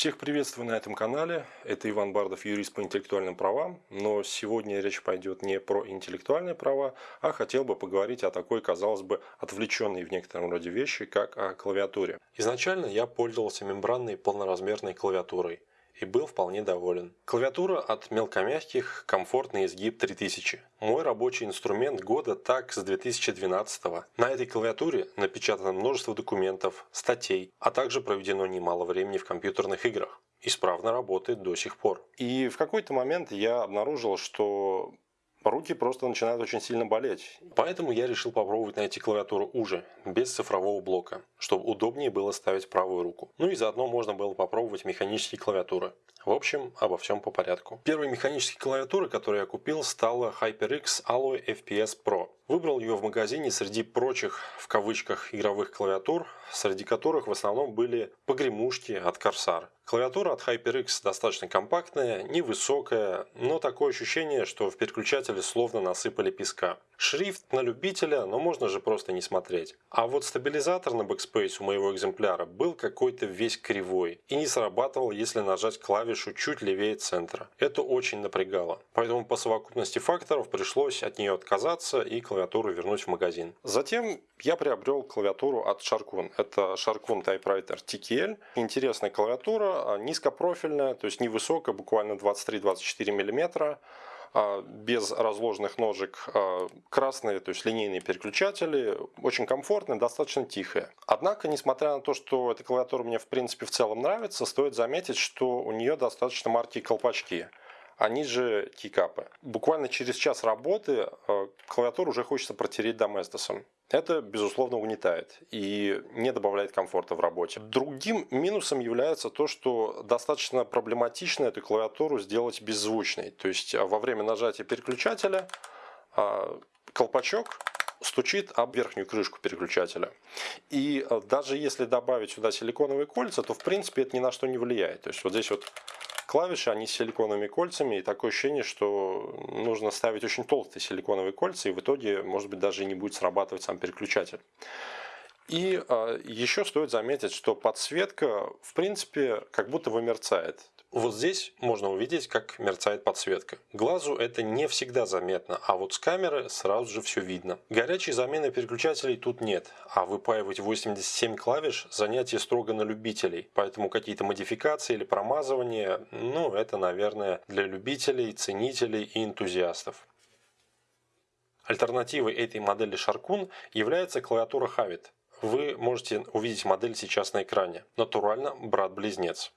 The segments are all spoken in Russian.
Всех приветствую на этом канале. Это Иван Бардов, юрист по интеллектуальным правам. Но сегодня речь пойдет не про интеллектуальные права, а хотел бы поговорить о такой, казалось бы, отвлеченной в некотором роде вещи, как о клавиатуре. Изначально я пользовался мембранной полноразмерной клавиатурой и был вполне доволен. Клавиатура от мелкомягких, комфортный изгиб 3000. Мой рабочий инструмент года так с 2012 -го. На этой клавиатуре напечатано множество документов, статей, а также проведено немало времени в компьютерных играх. Исправно работает до сих пор. И в какой-то момент я обнаружил, что руки просто начинают очень сильно болеть. Поэтому я решил попробовать найти клавиатуру уже, без цифрового блока, чтобы удобнее было ставить правую руку. Ну и заодно можно было попробовать механические клавиатуры. В общем, обо всем по порядку. Первой механической клавиатурой, которую я купил, стала HyperX Alloy FPS Pro. Выбрал ее в магазине среди прочих, в кавычках, игровых клавиатур, среди которых в основном были погремушки от Corsair. Клавиатура от HyperX достаточно компактная, невысокая, но такое ощущение, что в переключателе словно насыпали песка. Шрифт на любителя, но можно же просто не смотреть. А вот стабилизатор на Backspace у моего экземпляра был какой-то весь кривой и не срабатывал, если нажать клавишу чуть левее центра. Это очень напрягало. Поэтому по совокупности факторов пришлось от нее отказаться и клавиатуру вернуть в магазин. Затем я приобрел клавиатуру от Sharkun. Это Sharkun Typewriter TKL. Интересная клавиатура, низкопрофильная, то есть невысокая, буквально 23-24 мм а, без разложенных ножек, а, красные, то есть линейные переключатели, очень комфортные, достаточно тихие. Однако, несмотря на то, что эта клавиатура мне в принципе в целом нравится, стоит заметить, что у нее достаточно маркие колпачки они же кикапы. Буквально через час работы а, клавиатуру уже хочется протереть доместосом. Это, безусловно, угнетает и не добавляет комфорта в работе. Другим минусом является то, что достаточно проблематично эту клавиатуру сделать беззвучной. То есть а, во время нажатия переключателя а, колпачок стучит об верхнюю крышку переключателя. И даже если добавить сюда силиконовые кольца, то в принципе это ни на что не влияет. То есть вот здесь вот клавиши, они с силиконовыми кольцами, и такое ощущение, что нужно ставить очень толстые силиконовые кольца, и в итоге, может быть, даже не будет срабатывать сам переключатель. И э, еще стоит заметить, что подсветка, в принципе, как будто бы мерцает. Вот здесь можно увидеть, как мерцает подсветка. Глазу это не всегда заметно, а вот с камеры сразу же все видно. Горячей замены переключателей тут нет, а выпаивать 87 клавиш занятие строго на любителей, поэтому какие-то модификации или промазывания, ну это, наверное, для любителей, ценителей и энтузиастов. Альтернативой этой модели Sharkun является клавиатура Havit. Вы можете увидеть модель сейчас на экране. Натурально брат-близнец.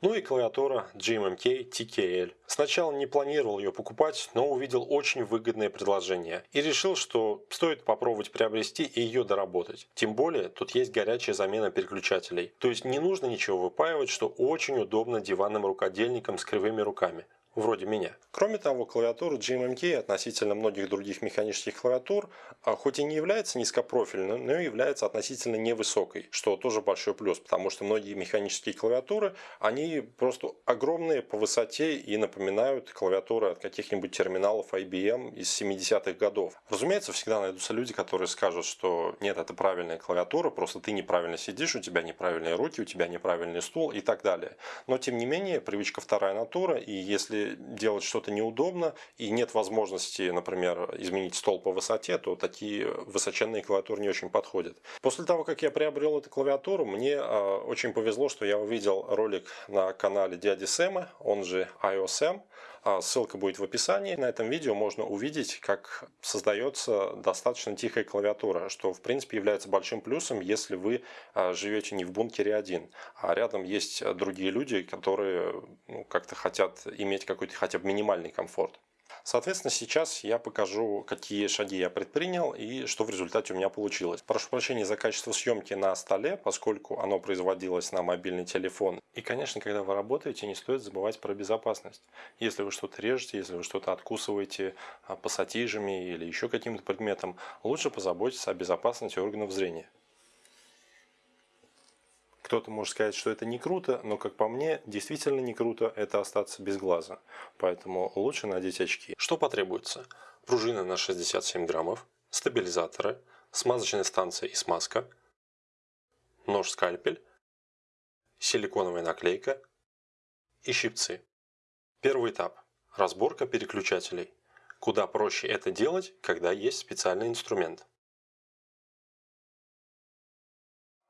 Ну и клавиатура GMMK TKL. Сначала не планировал ее покупать, но увидел очень выгодное предложение. И решил, что стоит попробовать приобрести и ее доработать. Тем более, тут есть горячая замена переключателей. То есть не нужно ничего выпаивать, что очень удобно диванным рукодельникам с кривыми руками вроде меня. Кроме того, клавиатура GMMK относительно многих других механических клавиатур, а, хоть и не является низкопрофильной, но является относительно невысокой, что тоже большой плюс, потому что многие механические клавиатуры, они просто огромные по высоте и напоминают клавиатуры от каких-нибудь терминалов IBM из 70-х годов. Разумеется, всегда найдутся люди, которые скажут, что нет, это правильная клавиатура, просто ты неправильно сидишь, у тебя неправильные руки, у тебя неправильный стул и так далее. Но тем не менее, привычка вторая натура, и если делать что-то неудобно и нет возможности, например, изменить стол по высоте, то такие высоченные клавиатуры не очень подходят. После того, как я приобрел эту клавиатуру, мне а, очень повезло, что я увидел ролик на канале дяди Сэма, он же iOSM. А, ссылка будет в описании. На этом видео можно увидеть, как создается достаточно тихая клавиатура, что в принципе является большим плюсом, если вы а, живете не в бункере один, а рядом есть другие люди, которые ну, как-то хотят иметь какой-то хотя бы минимальный комфорт. Соответственно, сейчас я покажу, какие шаги я предпринял и что в результате у меня получилось. Прошу прощения за качество съемки на столе, поскольку оно производилось на мобильный телефон. И, конечно, когда вы работаете, не стоит забывать про безопасность. Если вы что-то режете, если вы что-то откусываете а, пассатижами или еще каким-то предметом, лучше позаботиться о безопасности органов зрения. Кто-то может сказать, что это не круто, но как по мне, действительно не круто это остаться без глаза. Поэтому лучше надеть очки. Что потребуется? Пружина на 67 граммов, стабилизаторы, смазочная станция и смазка, нож-скальпель, силиконовая наклейка, и щипцы. Первый этап – разборка переключателей. Куда проще это делать, когда есть специальный инструмент.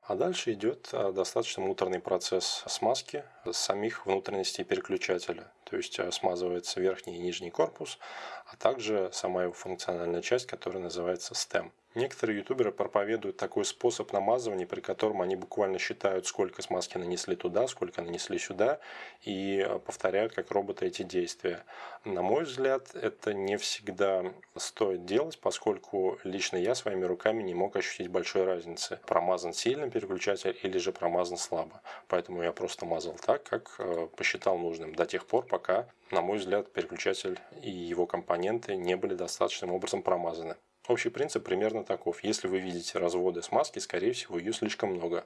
А дальше идет а, достаточно муторный процесс смазки самих внутренностей переключателя. То есть а, смазывается верхний и нижний корпус, а также сама его функциональная часть, которая называется STEM. Некоторые ютуберы проповедуют такой способ намазывания, при котором они буквально считают, сколько смазки нанесли туда, сколько нанесли сюда, и э, повторяют как роботы эти действия. На мой взгляд, это не всегда стоит делать, поскольку лично я своими руками не мог ощутить большой разницы, промазан сильно переключатель или же промазан слабо. Поэтому я просто мазал так, как э, посчитал нужным, до тех пор, пока, на мой взгляд, переключатель и его компоненты не были достаточным образом промазаны. Общий принцип примерно таков. Если вы видите разводы смазки, скорее всего, ее слишком много.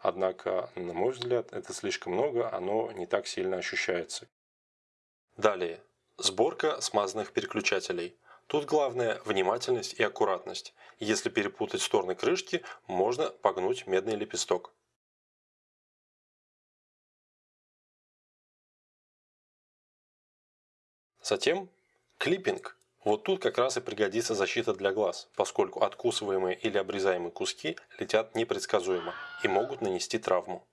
Однако, на мой взгляд, это слишком много, оно не так сильно ощущается. Далее. Сборка смазанных переключателей. Тут главное внимательность и аккуратность. Если перепутать стороны крышки, можно погнуть медный лепесток. Затем клиппинг. Вот тут как раз и пригодится защита для глаз, поскольку откусываемые или обрезаемые куски летят непредсказуемо и могут нанести травму.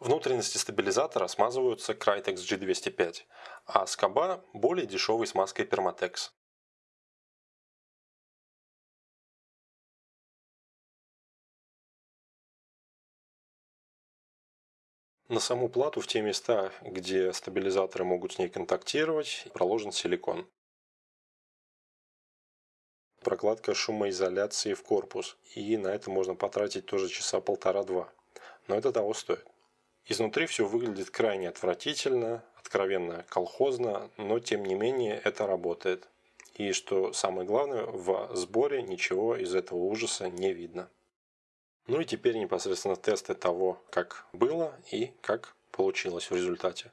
Внутренности стабилизатора смазываются Crytex G205, а скоба более дешевой смазкой Permatex. На саму плату в те места, где стабилизаторы могут с ней контактировать, проложен силикон. Прокладка шумоизоляции в корпус. И на это можно потратить тоже часа полтора-два. Но это того стоит. Изнутри все выглядит крайне отвратительно, откровенно колхозно, но тем не менее это работает. И что самое главное, в сборе ничего из этого ужаса не видно. Ну и теперь непосредственно тесты того, как было и как получилось в результате.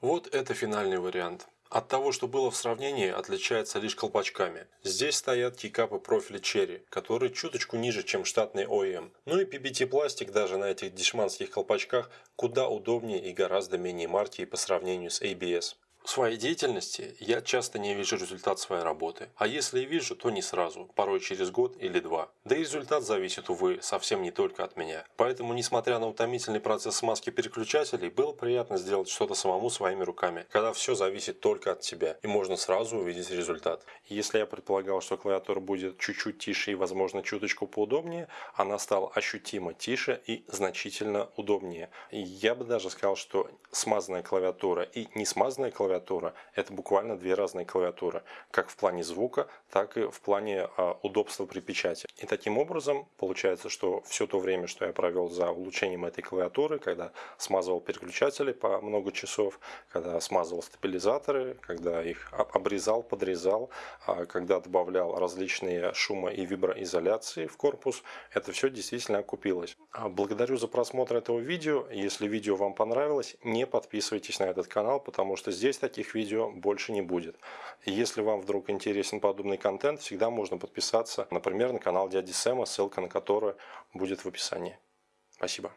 Вот это финальный вариант. От того, что было в сравнении, отличается лишь колпачками. Здесь стоят кикапы профиля Cherry, которые чуточку ниже, чем штатный OEM. Ну и PBT пластик даже на этих дешманских колпачках куда удобнее и гораздо менее марки по сравнению с ABS. В своей деятельности я часто не вижу результат своей работы, а если и вижу, то не сразу, порой через год или два. Да и результат зависит, увы, совсем не только от меня. Поэтому, несмотря на утомительный процесс смазки переключателей, было приятно сделать что-то самому своими руками, когда все зависит только от тебя, и можно сразу увидеть результат. Если я предполагал, что клавиатура будет чуть-чуть тише и, возможно, чуточку поудобнее, она стала ощутимо тише и значительно удобнее. Я бы даже сказал, что смазанная клавиатура и не смазанная клавиатура клавиатура. Это буквально две разные клавиатуры, как в плане звука, так и в плане а, удобства при печати. И таким образом получается, что все то время, что я провел за улучшением этой клавиатуры, когда смазывал переключатели по много часов, когда смазывал стабилизаторы, когда их обрезал, подрезал, а, когда добавлял различные шумо- и виброизоляции в корпус, это все действительно окупилось. А, благодарю за просмотр этого видео. Если видео вам понравилось, не подписывайтесь на этот канал, потому что здесь таких видео больше не будет. И если вам вдруг интересен подобный контент, всегда можно подписаться, например, на канал дяди Сэма, ссылка на который будет в описании. Спасибо.